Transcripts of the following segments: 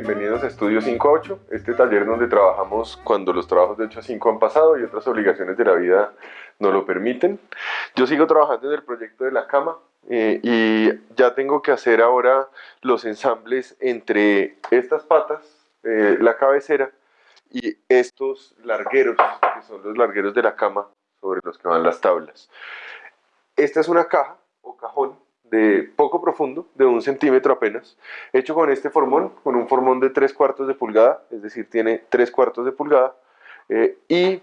bienvenidos a Estudio 5.8, este taller donde trabajamos cuando los trabajos de 8 a 5 han pasado y otras obligaciones de la vida no lo permiten. Yo sigo trabajando en el proyecto de la cama eh, y ya tengo que hacer ahora los ensambles entre estas patas, eh, la cabecera y estos largueros, que son los largueros de la cama sobre los que van las tablas. Esta es una caja o cajón de poco profundo, de un centímetro apenas, hecho con este formón, con un formón de tres cuartos de pulgada, es decir, tiene tres cuartos de pulgada, eh, y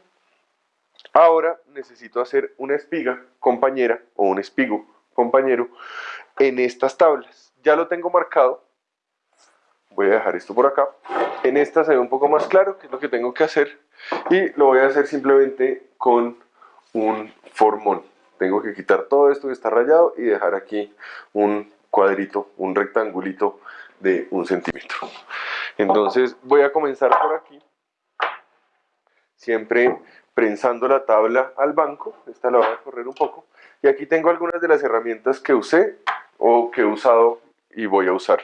ahora necesito hacer una espiga compañera, o un espigo compañero, en estas tablas. Ya lo tengo marcado, voy a dejar esto por acá, en esta se ve un poco más claro qué es lo que tengo que hacer, y lo voy a hacer simplemente con un formón. Tengo que quitar todo esto que está rayado y dejar aquí un cuadrito, un rectangulito de un centímetro. Entonces voy a comenzar por aquí, siempre prensando la tabla al banco, esta la voy a correr un poco, y aquí tengo algunas de las herramientas que usé o que he usado y voy a usar.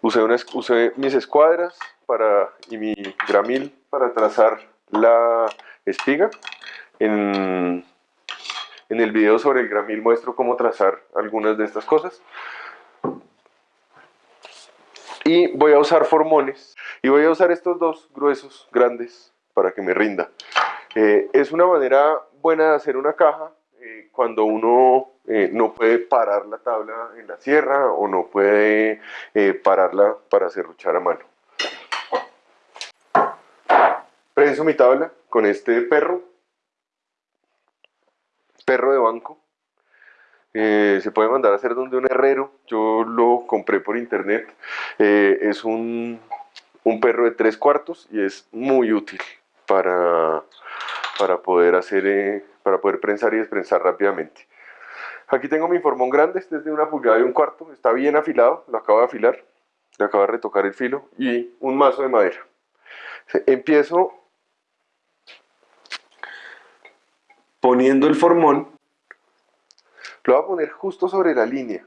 Usé, usé mis escuadras para, y mi gramil para trazar la espiga. En, en el video sobre el gramil muestro cómo trazar algunas de estas cosas. Y voy a usar formones. Y voy a usar estos dos gruesos, grandes, para que me rinda. Eh, es una manera buena de hacer una caja eh, cuando uno eh, no puede parar la tabla en la sierra o no puede pararla para serruchar a mano. Prenso mi tabla con este perro perro de banco. Eh, se puede mandar a hacer donde un herrero. Yo lo compré por internet. Eh, es un, perro de tres cuartos y es muy útil para, para poder hacer, eh, para poder prensar y desprensar rápidamente. Aquí tengo mi formón grande, este es de una pulgada y un cuarto, está bien afilado, lo acabo de afilar, le acabo de retocar el filo y un mazo de madera. Empiezo poniendo el formón, lo voy a poner justo sobre la línea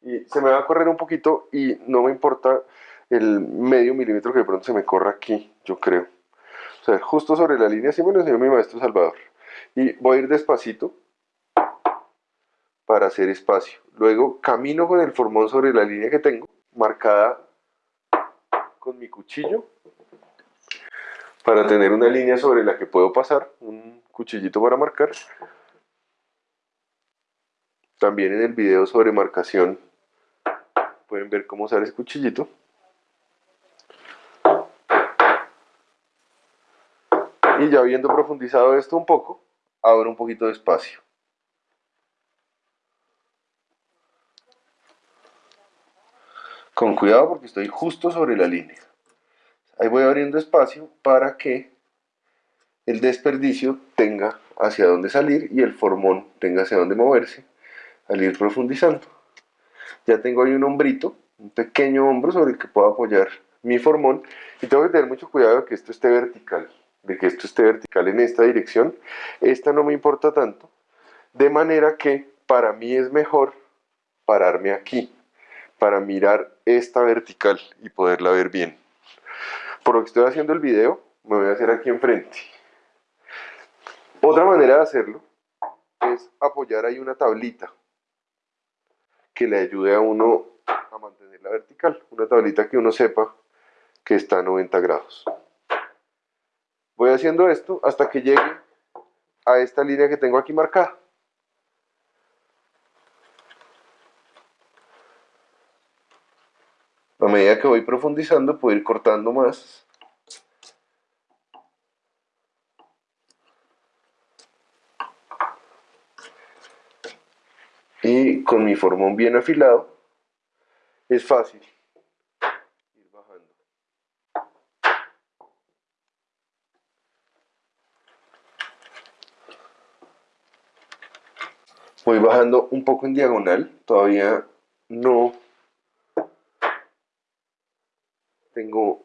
y se me va a correr un poquito y no me importa el medio milímetro que de pronto se me corra aquí, yo creo. O sea, justo sobre la línea, así me lo enseñó mi maestro Salvador. Y voy a ir despacito para hacer espacio. Luego camino con el formón sobre la línea que tengo, marcada con mi cuchillo, para tener una línea sobre la que puedo pasar, cuchillito para marcar. También en el video sobre marcación pueden ver cómo usar ese cuchillito. Y ya habiendo profundizado esto un poco, abro un poquito de espacio. Con cuidado porque estoy justo sobre la línea. Ahí voy abriendo espacio para que el desperdicio tenga hacia dónde salir y el formón tenga hacia dónde moverse al ir profundizando. Ya tengo ahí un hombrito, un pequeño hombro sobre el que puedo apoyar mi formón y tengo que tener mucho cuidado de que esto esté vertical, de que esto esté vertical en esta dirección. Esta no me importa tanto, de manera que para mí es mejor pararme aquí para mirar esta vertical y poderla ver bien. Por lo que estoy haciendo el video, me voy a hacer aquí enfrente. Otra manera de hacerlo es apoyar ahí una tablita que le ayude a uno a mantenerla vertical. Una tablita que uno sepa que está a 90 grados. Voy haciendo esto hasta que llegue a esta línea que tengo aquí marcada. A medida que voy profundizando puedo ir cortando más y con mi formón bien afilado es fácil ir bajando. Voy bajando un poco en diagonal, todavía no tengo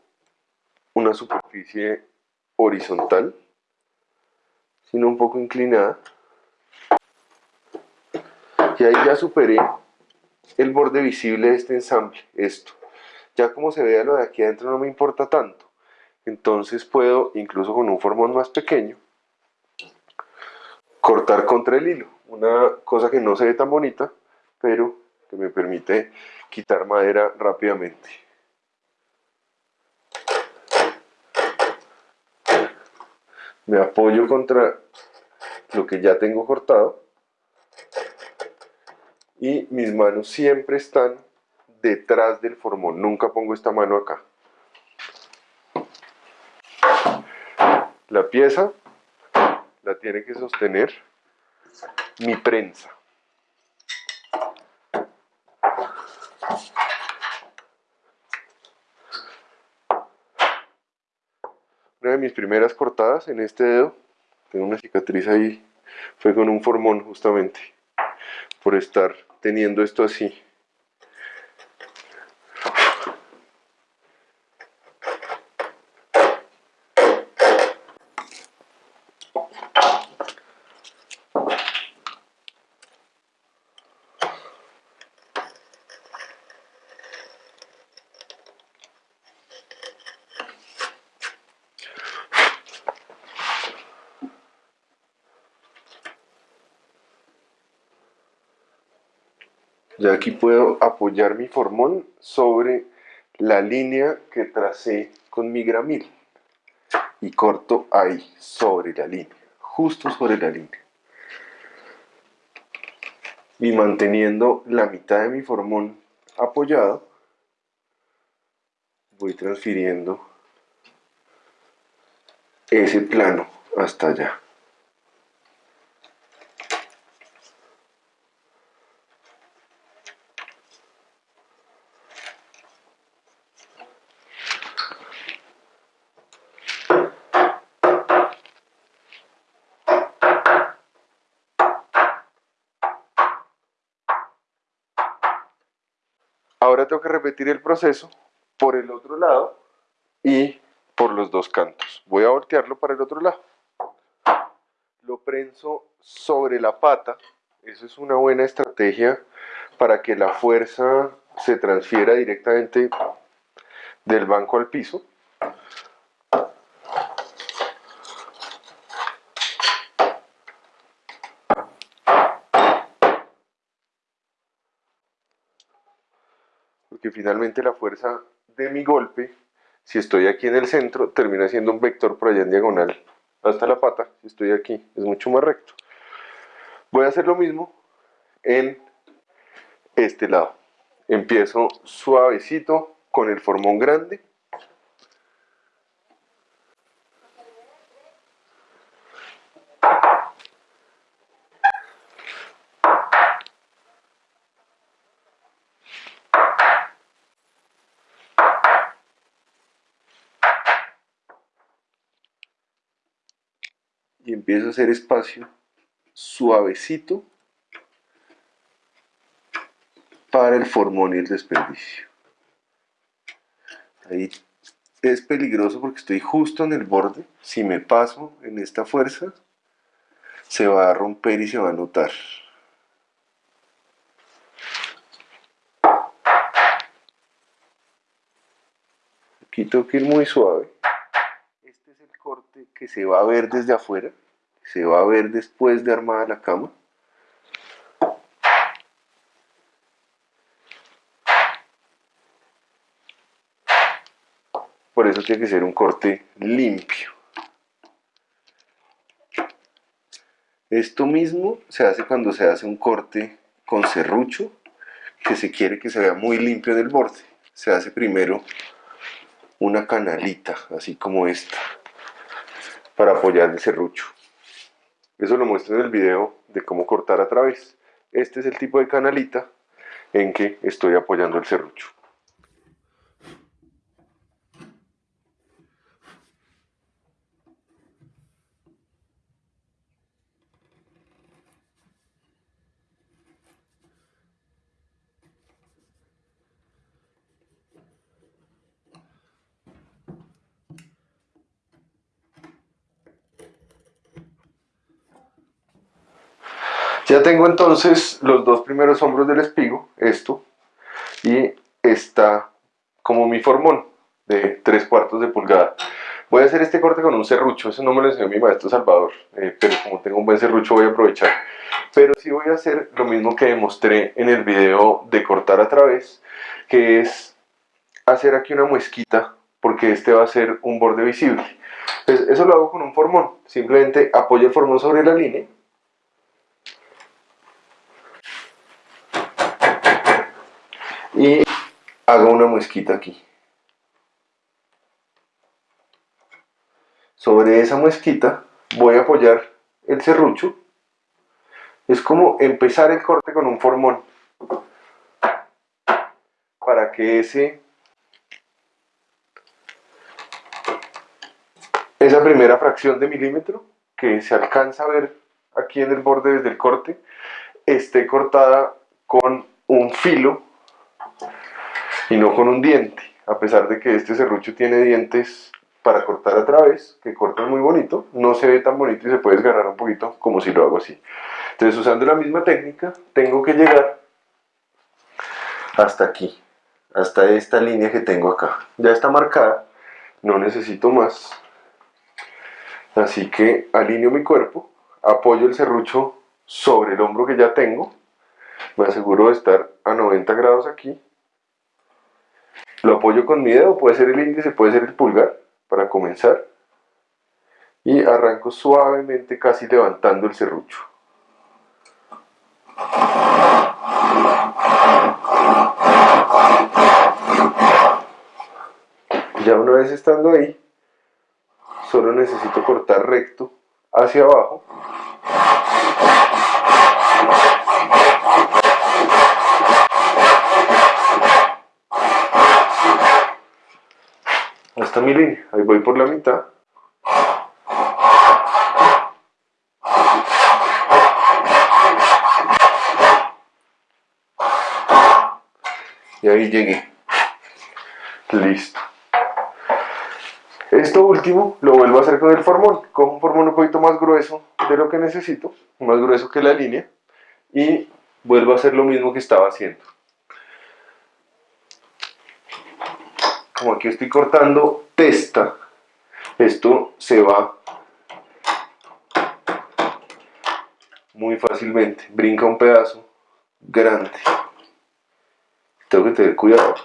una superficie horizontal, sino un poco inclinada. Ahí ya superé el borde visible de este ensamble, esto. Ya como se vea lo de aquí adentro no me importa tanto. Entonces puedo, incluso con un formón más pequeño, cortar contra el hilo. Una cosa que no se ve tan bonita, pero que me permite quitar madera rápidamente. Me apoyo contra lo que ya tengo cortado y mis manos siempre están detrás del formón, nunca pongo esta mano acá. La pieza la tiene que sostener mi prensa. Una de mis primeras cortadas en este dedo, tengo una cicatriz ahí, fue con un formón justamente, por estar teniendo esto así. Ya aquí puedo apoyar mi formón sobre la línea que tracé con mi gramil y corto ahí, sobre la línea, justo sobre la línea. Y manteniendo la mitad de mi formón apoyado, voy transfiriendo ese plano hasta allá. Ahora tengo que repetir el proceso por el otro lado y por los dos cantos. Voy a voltearlo para el otro lado. Lo prenso sobre la pata. Eso es una buena estrategia para que la fuerza se transfiera directamente del banco al piso. Finalmente la fuerza de mi golpe, si estoy aquí en el centro, termina siendo un vector por allá en diagonal hasta la pata. Si estoy aquí, es mucho más recto. Voy a hacer lo mismo en este lado. Empiezo suavecito con el formón grande. Y empiezo a hacer espacio suavecito para el formón y el desperdicio. Ahí es peligroso porque estoy justo en el borde. Si me paso en esta fuerza, se va a romper y se va a notar. Aquí tengo que ir muy suave que se va a ver desde afuera, se va a ver después de armada la cama. Por eso tiene que ser un corte limpio. Esto mismo se hace cuando se hace un corte con serrucho, que se quiere que se vea muy limpio en el borde. Se hace primero una canalita, así como esta para apoyar el serrucho. Eso lo muestro en el video de cómo cortar a través. Este es el tipo de canalita en que estoy apoyando el serrucho. Ya tengo entonces los dos primeros hombros del espigo, esto, y esta como mi formón de 3 cuartos de pulgada. Voy a hacer este corte con un serrucho, eso no me lo enseñó mi maestro Salvador, eh, pero como tengo un buen serrucho voy a aprovechar. Pero sí voy a hacer lo mismo que demostré en el video de cortar a través, que es hacer aquí una muesquita, porque este va a ser un borde visible. Entonces, eso lo hago con un formón, simplemente apoyo el formón sobre la línea, y hago una muesquita aquí. Sobre esa muesquita voy a apoyar el serrucho. Es como empezar el corte con un formón. Para que ese esa primera fracción de milímetro que se alcanza a ver aquí en el borde desde el corte esté cortada con un filo y no con un diente a pesar de que este serrucho tiene dientes para cortar a través, que cortan muy bonito, no se ve tan bonito y se puede desgarrar un poquito como si lo hago así. Entonces usando la misma técnica, tengo que llegar hasta aquí, hasta esta línea que tengo acá. Ya está marcada, no necesito más. Así que alineo mi cuerpo, apoyo el serrucho sobre el hombro que ya tengo, me aseguro de estar a 90 grados aquí, lo apoyo con mi dedo, puede ser el índice, puede ser el pulgar, para comenzar. Y arranco suavemente casi levantando el serrucho. Ya una vez estando ahí solo necesito cortar recto hacia abajo hasta mi línea. Ahí voy por la mitad. Y ahí llegué. Listo. Esto último lo vuelvo a hacer con el formón. Cojo un formón un poquito más grueso de lo que necesito, más grueso que la línea, y vuelvo a hacer lo mismo que estaba haciendo. Como aquí estoy cortando testa, esto se va muy fácilmente, brinca un pedazo grande. Tengo que tener cuidado.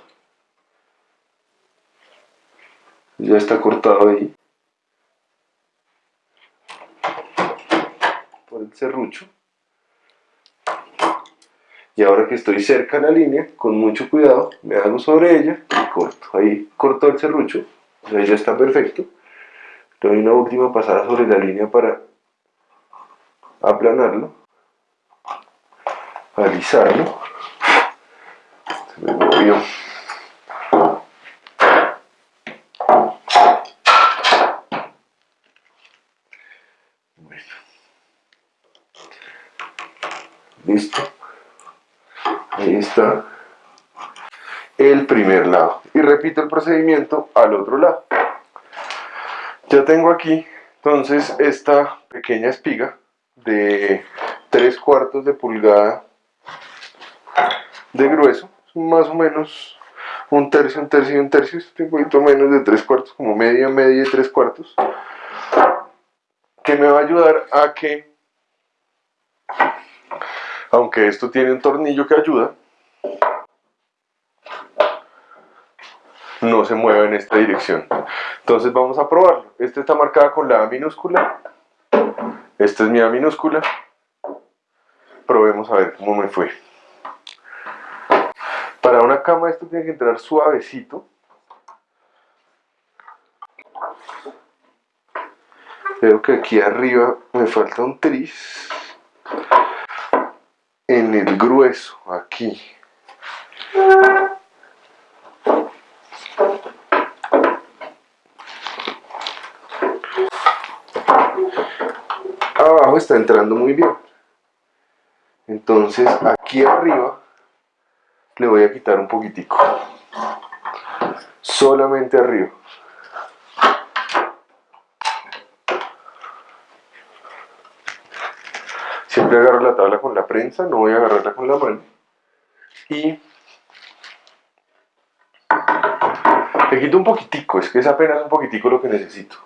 Ya está cortado ahí. Por el serrucho. Y ahora que estoy cerca de la línea, con mucho cuidado, me hago sobre ella corto. Ahí corto el serrucho, ahí ya está perfecto. Doy una última pasada sobre la línea para aplanarlo, alisarlo. Se me movió. Bueno. Listo. Está el primer lado. Y repito el procedimiento al otro lado. Ya tengo aquí entonces esta pequeña espiga de 3 cuartos de pulgada de grueso. Más o menos un tercio, un tercio y un tercio. Un poquito menos de 3 cuartos como media, media y 3 cuartos. Que me va a ayudar a que aunque esto tiene un tornillo que ayuda no se mueva en esta dirección. Entonces vamos a probarlo. Esta está marcada con la A minúscula. Esta es mi A minúscula. Probemos a ver cómo me fue. Para una cama esto tiene que entrar suavecito. Veo que aquí arriba me falta un tris. En el grueso, aquí. Abajo está entrando muy bien. Entonces aquí arriba le voy a quitar un poquitico. Solamente arriba. Siempre agarro la tabla con la prensa no voy a agarrarla con la mano. Y Le quito un poquitico, es que es apenas un poquitico lo que necesito.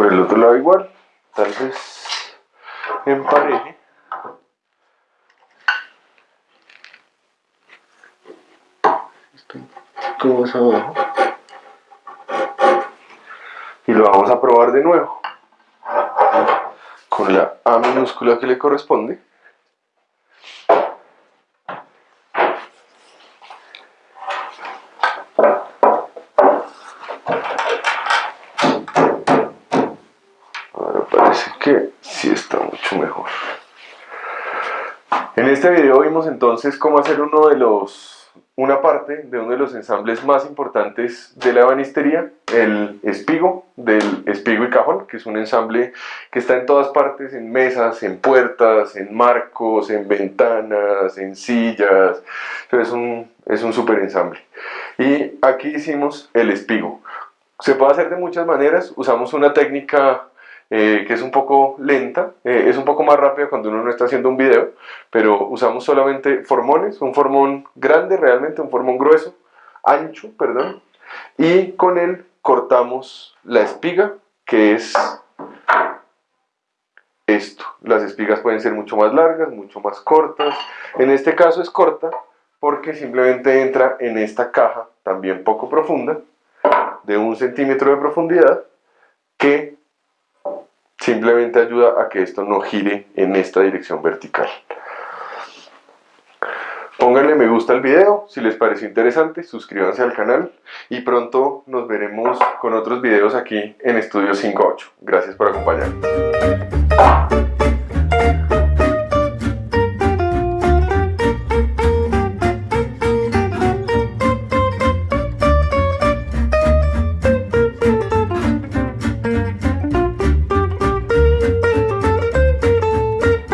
Por el otro lado igual, tal vez empareje. Esto más abajo y lo vamos a probar de nuevo. Con la A minúscula que le corresponde este video vimos entonces cómo hacer uno de los una parte de uno de los ensambles más importantes de la ebanistería, el espigo, del espigo y cajón, que es un ensamble que está en todas partes, en mesas, en puertas, en marcos, en ventanas, en sillas, es un, es un super ensamble. Y aquí hicimos el espigo. Se puede hacer de muchas maneras, usamos una técnica eh, que es un poco lenta, eh, es un poco más rápida cuando uno no está haciendo un video, pero usamos solamente formones, un formón grande realmente, un formón grueso, ancho, perdón, y con él cortamos la espiga, que es esto. Las espigas pueden ser mucho más largas, mucho más cortas, en este caso es corta porque simplemente entra en esta caja también poco profunda, de un centímetro de profundidad, que simplemente ayuda a que esto no gire en esta dirección vertical. Pónganle me gusta al video si les pareció interesante, suscríbanse al canal y pronto nos veremos con otros videos aquí en Estudio 5.8. Gracias por acompañarnos.